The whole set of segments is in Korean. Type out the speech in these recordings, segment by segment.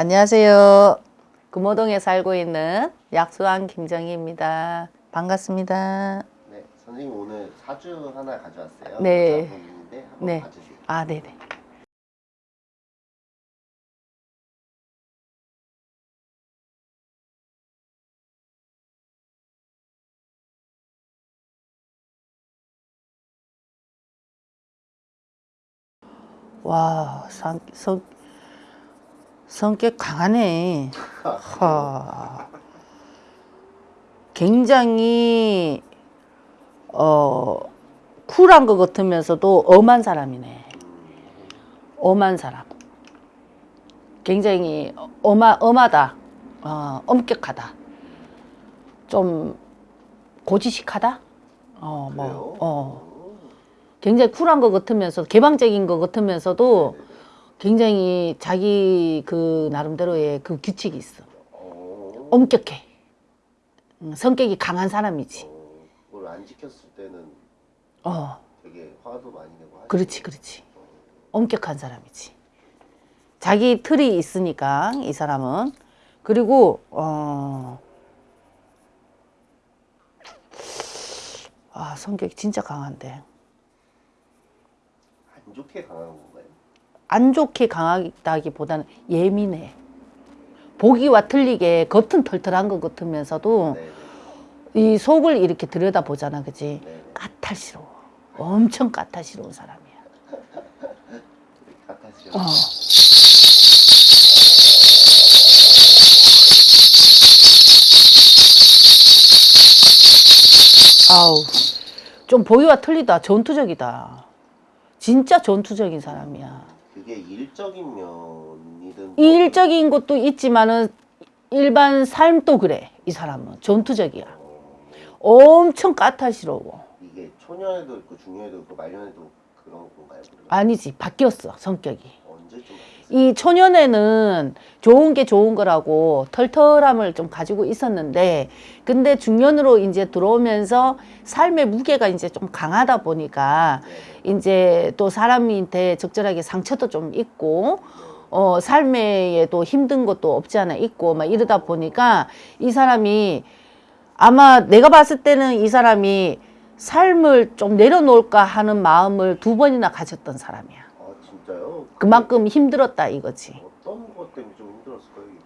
안녕하세요. 금호동에 살고 있는 약수왕 김정희입니다. 반갑습니다. 네, 선생님 오늘 사주 하나 가져왔어요. 네. 네. 봐주세요. 아, 네네. 와, 성, 성, 성격 강하네. 하. 굉장히, 어, 쿨한 것 같으면서도 엄한 사람이네. 엄한 사람. 굉장히 엄하, 엄하다. 어, 엄격하다. 좀 고지식하다? 어, 뭐, 그래요? 어. 굉장히 쿨한 것 같으면서 개방적인 것 같으면서도 굉장히 자기 그 나름대로의 그 규칙이 있어. 어, 엄격해. 음, 성격이 강한 사람이지. 어, 그걸 안 지켰을 때는 어, 되게 화도 많이 내고. 그렇지, 그렇지. 엄격한 사람이지. 자기 틀이 있으니까 이 사람은 그리고 어, 아 성격이 진짜 강한데 안 좋게 강한 건가요? 안 좋게 강하다기보다는 예민해. 보기와 틀리게 겉은 털털한 것 같으면서도 네, 이 속을 이렇게 들여다 보잖아, 그지? 네, 네. 까탈스러워. 엄청 까탈스러운 사람이야. 같아지요. 어. 아우, 좀 보기와 틀리다. 전투적이다. 진짜 전투적인 사람이야. 그게 일적인 면이든 이 일적인 것도 있지만은 일반 삶도 그래. 이 사람은 전투적이야. 어, 엄청 까탈스러워. 이게 초년에도 있고 중년에도 있고 말년에도 그런 건가요? 아니지, 바뀌었어 성격이. 언제쯤? 이 초년에는 좋은 게 좋은 거라고 털털함을 좀 가지고 있었는데 근데 중년으로 이제 들어오면서 삶의 무게가 이제 좀 강하다 보니까. 이제 또 사람한테 적절하게 상처도 좀 있고 어 삶에도 힘든 것도 없지 않아 있고 막 이러다 보니까 이 사람이 아마 내가 봤을 때는 이 사람이 삶을 좀 내려놓을까 하는 마음을 두 번이나 가졌던 사람이야. 아 진짜요? 그만큼 힘들었다 이거지. 어떤 것 때문에 좀 힘들었을까요? 이거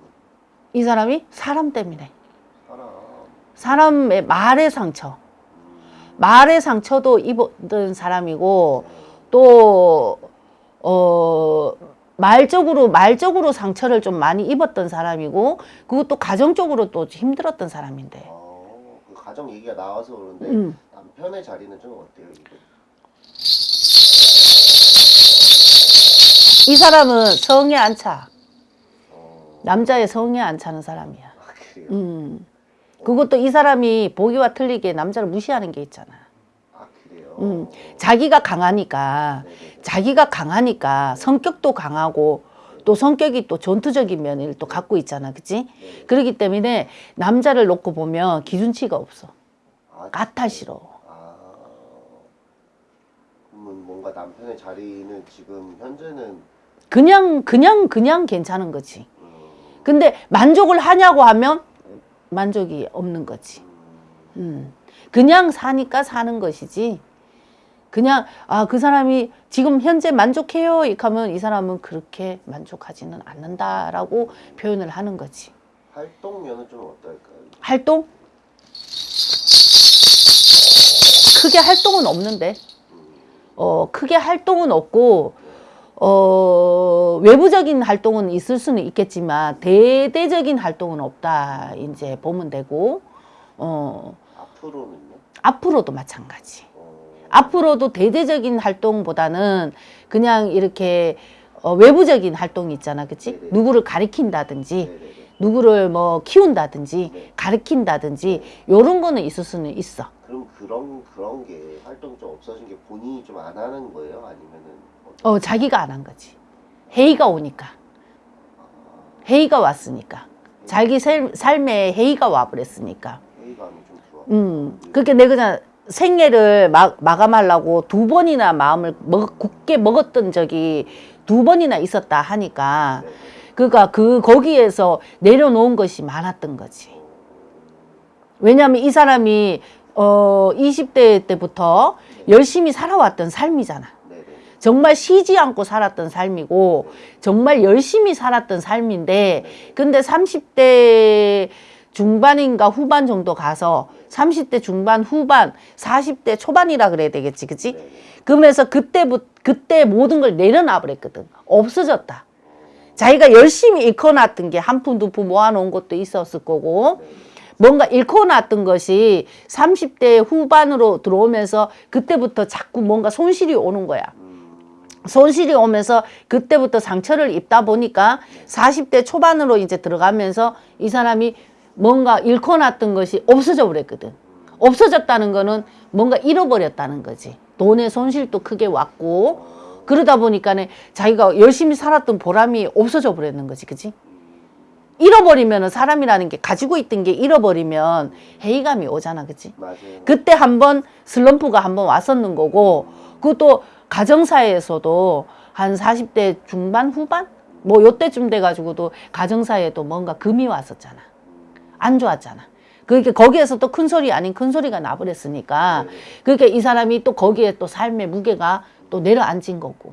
이 사람이 사람 때문에 사람 사람의 말의 상처 음, 말의 상처도 입었던 사람이고 네. 또 어, 말적으로 말적으로 상처를 좀 많이 입었던 사람이고 그것도 가정적으로 또 힘들었던 사람인데 어, 그 가정 얘기가 나와서 그런데 음. 남편의 자리는 좀 어때요? 이거? 이 사람은 성에 안 차. 어, 남자의 성에 안 차는 사람이야. 아? 음. 그것도 이 사람이 보기와 틀리게 남자를 무시하는 게 있잖아. 아 그래요? 음. 자기가 강하니까 네네. 자기가 강하니까 성격도 강하고 또 성격이 또 전투적인 면을 또 갖고 있잖아. 그치? 네. 그렇기 때문에 남자를 놓고 보면 기준치가 없어. 아, 까탈스러워. 아, 그러면 뭔가 남편의 자리는 지금 현재는 그냥, 그냥, 그냥 괜찮은 거지. 음, 근데 만족을 하냐고 하면 만족이 없는 거지. 음, 음. 그냥 사니까 사는 것이지. 그냥, 아, 그 사람이 지금 현재 만족해요. 이렇게 하면 이 사람은 그렇게 만족하지는 않는다라고 표현을 하는 거지. 활동면은 좀 어떨까요? 활동? 크게 활동은 없는데, 음, 어, 크게 활동은 없고, 어, 외부적인 활동은 있을 수는 있겠지만, 대대적인 활동은 없다. 이제 보면 되고, 어, 앞으로는요? 앞으로도 마찬가지. 어, 앞으로도 대대적인 활동보다는 그냥 이렇게 어, 외부적인 활동이 있잖아. 그치? 네네. 누구를 가리킨다든지, 네네네. 누구를 뭐 키운다든지, 네. 가르친다든지, 요런 거는 있을 수는 있어. 그럼 그런 그런 게 활동이 좀 없어진 게 본인이 좀 안 하는 거예요? 아니면은 어, 자기가 안 한 거지. 회의가 오니까. 회의가 왔으니까. 자기 삶, 삶에 회의가 와버렸으니까. 음, 그렇게 내가 그냥 생애를 마, 마감하려고 두 번이나 마음을 먹, 굳게 먹었던 적이 두 번이나 있었다 하니까 네네. 그러니까 그 거기에서 내려놓은 것이 많았던 거지. 왜냐하면 이 사람이 어 20대 때부터 열심히 살아왔던 삶이잖아. 정말 쉬지 않고 살았던 삶이고 정말 열심히 살았던 삶인데 근데 30대 중반인가 후반 정도 가서 30대 중반 후반 40대 초반이라 그래야 되겠지 그치? 그러면서 그때부터 그때 모든 걸 내려놔 버렸거든. 없어졌다. 자기가 열심히 일궈놨던 게 한 푼 두 푼 모아놓은 것도 있었을 거고 뭔가 일궈놨던 것이 30대 후반으로 들어오면서 그때부터 자꾸 뭔가 손실이 오는 거야 손실이 오면서 그때부터 상처를 입다 보니까 40대 초반으로 이제 들어가면서 이 사람이 뭔가 잃고 났던 것이 없어져 버렸거든. 없어졌다는 거는 뭔가 잃어버렸다는 거지. 돈의 손실도 크게 왔고 그러다 보니까 는 자기가 열심히 살았던 보람이 없어져 버렸는 거지. 그지? 잃어버리면은 사람이라는 게 가지고 있던 게 잃어버리면 회의감이 오잖아. 그지? 맞아요. 그때 한번 슬럼프가 한번 왔었는 거고 그것도 가정사에서도 한 40대 중반 후반 뭐 요때쯤 돼 가지고도 가정사에도 뭔가 금이 왔었잖아. 안 좋았잖아. 그러니까 거기에서 또 큰 소리 아닌 큰 소리가 나버렸으니까 그러니까 이 사람이 또 거기에 또 삶의 무게가 또 내려앉은 거고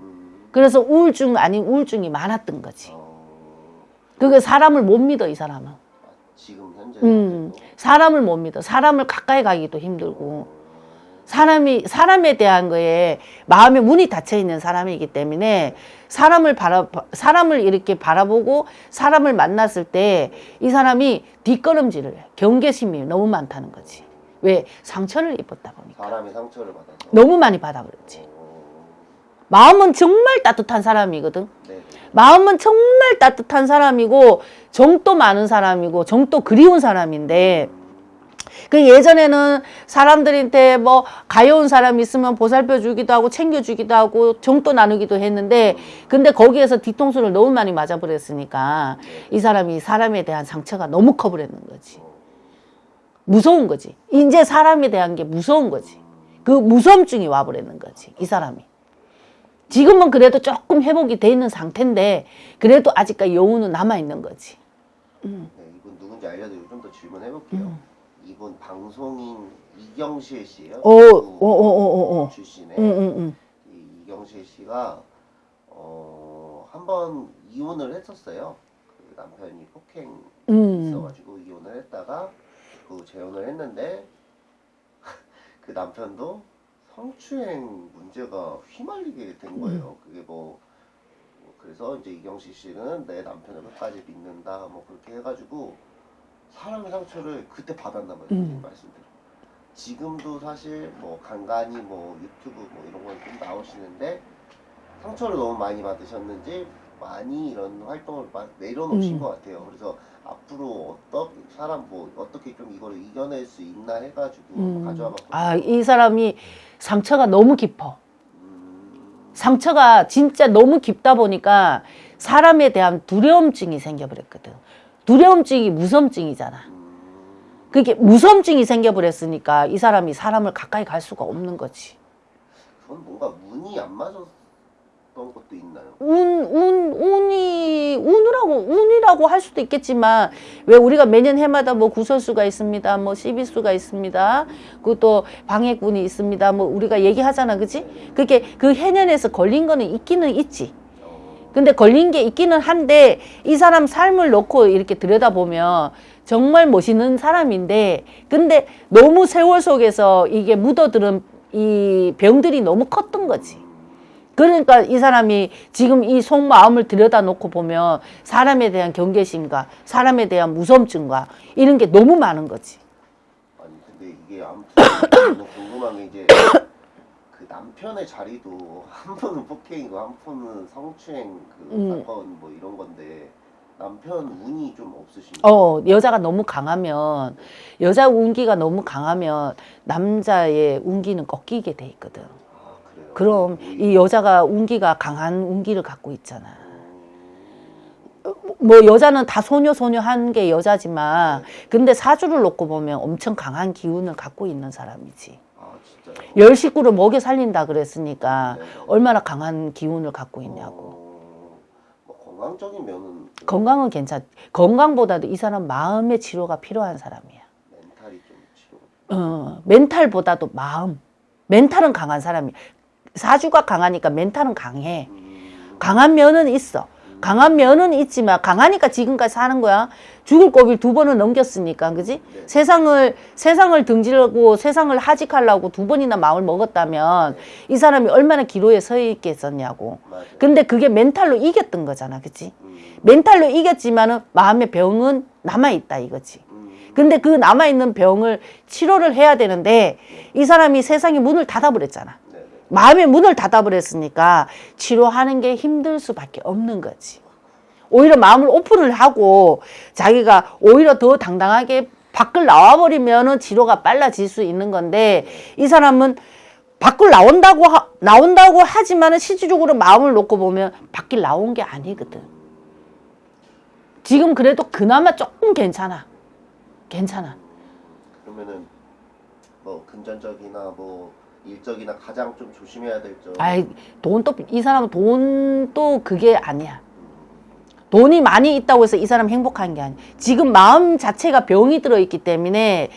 그래서 우울증 아닌 우울증이 많았던 거지. 어, 그게 사람을 못 믿어 이 사람은. 지금 현재 음, 사람을 못 믿어. 사람을 가까이 가기도 힘들고. 사람이 사람에 대한 거에 마음의 문이 닫혀 있는 사람이기 때문에 사람을 바라 사람을 이렇게 바라보고 사람을 만났을 때 이 사람이 뒷걸음질을 해. 경계심이 너무 많다는 거지. 왜 상처를 입었다 보니까 사람이 상처를 받아서 너무 많이 받아. 어, 마음은 정말 따뜻한 사람이거든. 네네. 마음은 정말 따뜻한 사람이고 정도 많은 사람이고 정도 그리운 사람인데 그 예전에는 사람들한테 뭐 가여운 사람 있으면 보살펴 주기도 하고 챙겨 주기도 하고 정도 나누기도 했는데 근데 거기에서 뒤통수를 너무 많이 맞아 버렸으니까 이 사람이 사람에 대한 상처가 너무 커 버렸는 거지. 무서운 거지. 이제 사람에 대한 게 무서운 거지. 그 무서움증이 와 버렸는 거지. 이 사람이. 지금은 그래도 조금 회복이 돼 있는 상태인데 그래도 아직까지 여운은 남아 있는 거지. 네, 이분 누군지 알려드리고 좀더 질문해 볼게요. 이분 방송인 이경실 씨예요. 음. 오, 그 오, 오, 오, 오. 출신의 응, 응, 응. 이 이경실 씨가 어, 한번 이혼을 했었어요. 그 남편이 폭행 음. 있어가지고 이혼을 했다가 그 재혼을 했는데 그 남편도 성추행 문제가 휘말리게 된 거예요. 그게 뭐, 뭐 그래서 이제 이경실 씨는 내 남편을 끝까지 믿는다 뭐 그렇게 해가지고 사랑의 상처를 그때 받았나 봐요. 선생님 말씀대로. 지금도 사실 뭐 간간히 뭐 유튜브 뭐 이런 건 좀 나오시는데 상처를 너무 많이 받으셨는지 많이 이런 활동을 막 내려놓으신 음. 것 같아요. 그래서 앞으로 어떤 사람 뭐 어떻게 좀 이걸 이겨낼 수 있나 해가지고 음. 가져와봤거든요. 아, 이 사람이 상처가 너무 깊어. 음, 상처가 진짜 너무 깊다 보니까 사람에 대한 두려움증이 생겨버렸거든. 두려움증이 무섬증이잖아. 음, 그게 무섬증이 생겨버렸으니까 이 사람이 사람을 가까이 갈 수가 없는 거지. 그건 뭔가 운이 안 맞았던 것도 있나요? 운, 운, 운이, 운이라고, 운이라고 할 수도 있겠지만, 왜 우리가 매년 해마다 뭐 구설수가 있습니다, 뭐 시비수가 있습니다, 그것도 방해꾼이 있습니다, 뭐 우리가 얘기하잖아, 그지? 그게 그 해년에서 걸린 거는 있기는 있지. 어, 근데 걸린 게 있기는 한데, 이 사람 삶을 놓고 이렇게 들여다보면, 정말 멋있는 사람인데, 근데 너무 세월 속에서 이게 묻어들은 이 병들이 너무 컸던 거지. 그러니까 이 사람이 지금 이 속마음을 들여다 놓고 보면 사람에 대한 경계심과 사람에 대한 무섬증과 이런 게 너무 많은 거지. 아니 근데 이게 아무튼 궁금한 게 이제 그 남편의 자리도 한 분은 폭행이고 한 분은 성추행 그 음. 사건 뭐 이런 건데 남편 운이 좀 없으신가요? 어, 여자가 너무 강하면, 여자 운기가 너무 강하면 남자의 운기는 꺾이게 돼 있거든. 아 그래요? 그럼 이 여자가 운기가 강한 운기를 갖고 있잖아. 뭐 여자는 다 소녀 소녀 한 게 여자지만 근데 사주를 놓고 보면 엄청 강한 기운을 갖고 있는 사람이지. 열 식구를 먹여 살린다 그랬으니까 네. 얼마나 강한 기운을 갖고 있냐고. 어, 뭐 건강 건강적인 면은 그 건강은 괜찮. 건강보다도 이 사람 마음의 치료가 필요한 사람이야. 멘탈이 좀 치료가 어, 멘탈보다도 마음. 멘탈은 강한 사람이. 사주가 강하니까 멘탈은 강해. 음, 강한 면은 있어. 강한 면은 있지만 강하니까 지금까지 사는 거야. 죽을 고비를 두 번은 넘겼으니까, 그지? 네. 세상을 세상을 등지려고 세상을 하직하려고 두 번이나 마음을 먹었다면 이 사람이 얼마나 기로에 서 있겠었냐고. 맞아요. 근데 그게 멘탈로 이겼던 거잖아, 그지? 음, 멘탈로 이겼지만은 마음의 병은 남아 있다 이거지. 음, 근데 그 남아 있는 병을 치료를 해야 되는데 이 사람이 세상에 문을 닫아버렸잖아. 마음의 문을 닫아버렸으니까 치료하는 게 힘들 수밖에 없는 거지. 오히려 마음을 오픈을 하고 자기가 오히려 더 당당하게 밖을 나와버리면 은 치료가 빨라질 수 있는 건데 이 사람은 밖을 나온다고 하, 나온다고 하지만 은 실질적으로 마음을 놓고 보면 밖을 나온 게 아니거든. 지금 그래도 그나마 조금 괜찮아. 괜찮아. 그러면은 뭐 금전적이나 뭐 일적이나 가장 좀 조심해야 될 점. 아이 돈도 이 사람은 돈도 그게 아니야. 돈이 많이 있다고 해서 이 사람 행복한 게 아니야. 지금 마음 자체가 병이 들어 있기 때문에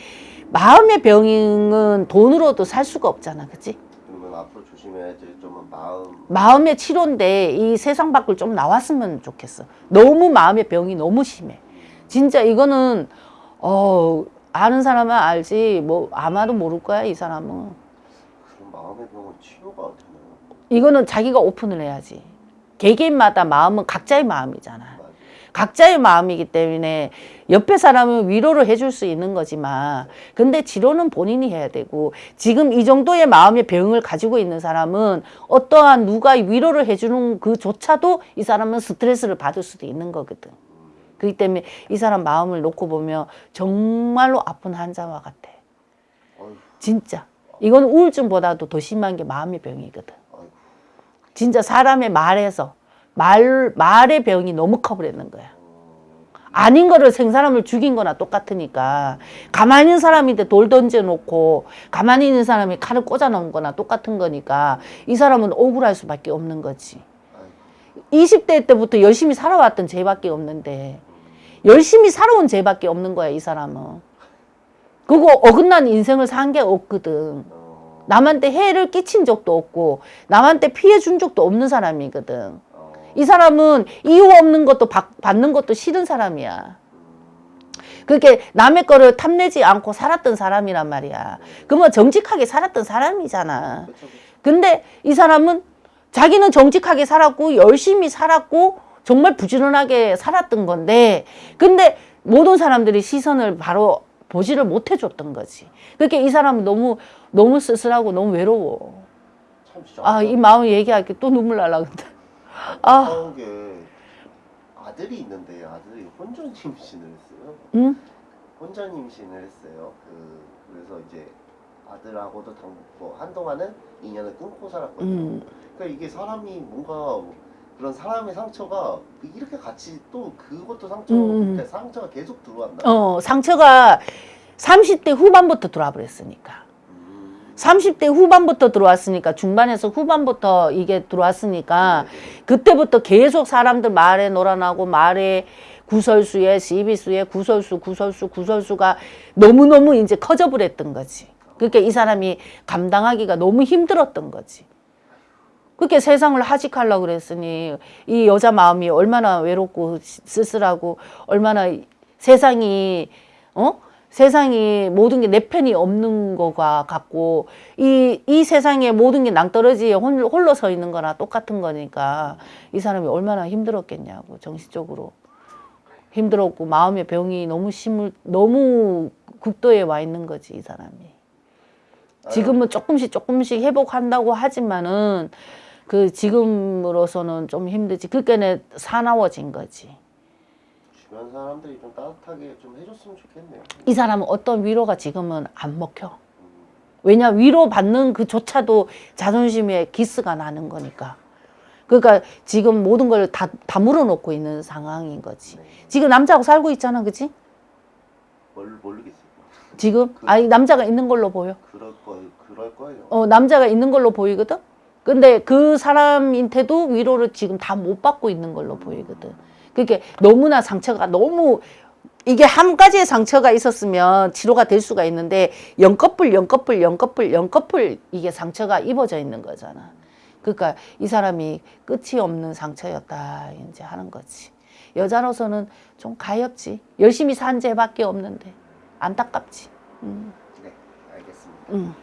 마음의 병은 돈으로도 살 수가 없잖아, 그렇지? 그러면 앞으로 조심해야 될 점은 마음. 마음의 치료인데 이 세상 밖을 좀 나왔으면 좋겠어. 너무 마음의 병이 너무 심해. 진짜 이거는 어 아는 사람은 알지 뭐 아마도 모를 거야 이 사람은. 마음의 병은 치료가 되나요? 이거는 자기가 오픈을 해야지. 개개인마다 마음은 각자의 마음이잖아. 맞아요. 각자의 마음이기 때문에 옆에 사람은 위로를 해줄 수 있는 거지만 근데 치료는 본인이 해야 되고 지금 이 정도의 마음의 병을 가지고 있는 사람은 어떠한 누가 위로를 해주는 그조차도 이 사람은 스트레스를 받을 수도 있는 거거든. 그렇기 때문에 이 사람 마음을 놓고 보면 정말로 아픈 환자와 같아. 진짜. 이건 우울증보다도 더 심한 게 마음의 병이거든. 진짜 사람의 말에서 말 말의 병이 너무 커버리는 거야. 아닌 거를 생사람을 죽인 거나 똑같으니까 가만히 있는 사람인데 돌 던져놓고 가만히 있는 사람이 칼을 꽂아놓은 거나 똑같은 거니까 이 사람은 억울할 수밖에 없는 거지. 아이고. 20대 때부터 열심히 살아왔던 죄밖에 없는데 열심히 살아온 죄밖에 없는 거야 이 사람은. 그거 어긋난 인생을 산 게 없거든. 어, 남한테 해를 끼친 적도 없고 남한테 피해 준 적도 없는 사람이거든. 어, 이 사람은 이유 없는 것도 받, 받는 것도 싫은 사람이야. 그렇게 남의 거를 탐내지 않고 살았던 사람이란 말이야. 그러면 정직하게 살았던 사람이잖아. 근데 이 사람은 자기는 정직하게 살았고 열심히 살았고 정말 부지런하게 살았던 건데 근데 모든 사람들이 시선을 바로 보지를 못해 줬던 거지. 그렇게 이 사람은 너무 너무 쓸쓸하고 너무 외로워. 아, 이 마음 얘기할게 또 눈물 날라 근데. 아. 게 아들이 있는데 아들이 혼전 임신을 했어요. 응? 혼전 임신을 했어요. 그 그래서 이제 아들하고도 당, 뭐 한동안은 인연을 끊고 살았거든요. 음. 그러니까 이게 사람이 뭔가 그런 사람의 상처가 이렇게 같이 또 그것도 상처, 음. 그러니까 상처가 계속 들어왔나? 어, 상처가 30대 후반부터 들어와 버렸으니까. 음. 30대 후반부터 들어왔으니까 중반에서 후반부터 이게 들어왔으니까 그때부터 계속 사람들 말에 놀아나고 말에 구설수에 시비수에 구설수 구설수 구설수가 너무너무 이제 커져 버렸던 거지. 그러니까 이 사람이 감당하기가 너무 힘들었던 거지. 그렇게 세상을 하직하려고 그랬으니 이 여자 마음이 얼마나 외롭고 쓸쓸하고 얼마나 세상이 어? 세상이 모든 게 내 편이 없는 거가 같고 이 이 세상에 모든 게 낭떠러지에 홀- 홀로 서 있는 거나 똑같은 거니까 이 사람이 얼마나 힘들었겠냐고 정신적으로. 힘들었고 마음의 병이 너무 심을 너무 극도에 와 있는 거지 이 사람이. 지금은 조금씩 조금씩 회복한다고 하지만은 그 지금으로서는 좀 힘들지 그게는 사나워진 거지 주변 사람들이 좀 따뜻하게 좀 해줬으면 좋겠네요. 이 사람은 어떤 위로가 지금은 안 먹혀. 왜냐 위로 받는 그조차도 자존심에 기스가 나는 거니까. 그러니까 지금 모든 걸 다 다 물어 놓고 있는 상황인 거지. 네. 지금 남자하고 살고 있잖아, 그치? 뭘 모르겠어요. 지금 아니 남자가 있는 걸로 보여. 그럴 거 그럴 거예요. 어 남자가 있는 걸로 보이거든. 근데 그 사람한테도 위로를 지금 다 못 받고 있는 걸로 보이거든. 그게 너무나 상처가 너무 이게 한 가지의 상처가 있었으면 치료가 될 수가 있는데 연꺼풀 연꺼풀 연꺼풀 연꺼풀 이게 상처가 입어져 있는 거잖아. 그러니까 이 사람이 끝이 없는 상처였다 이제 하는 거지. 여자로서는 좀 가엾지. 열심히 산 죄밖에 없는데 안타깝지. 음, 네, 알겠습니다. 음.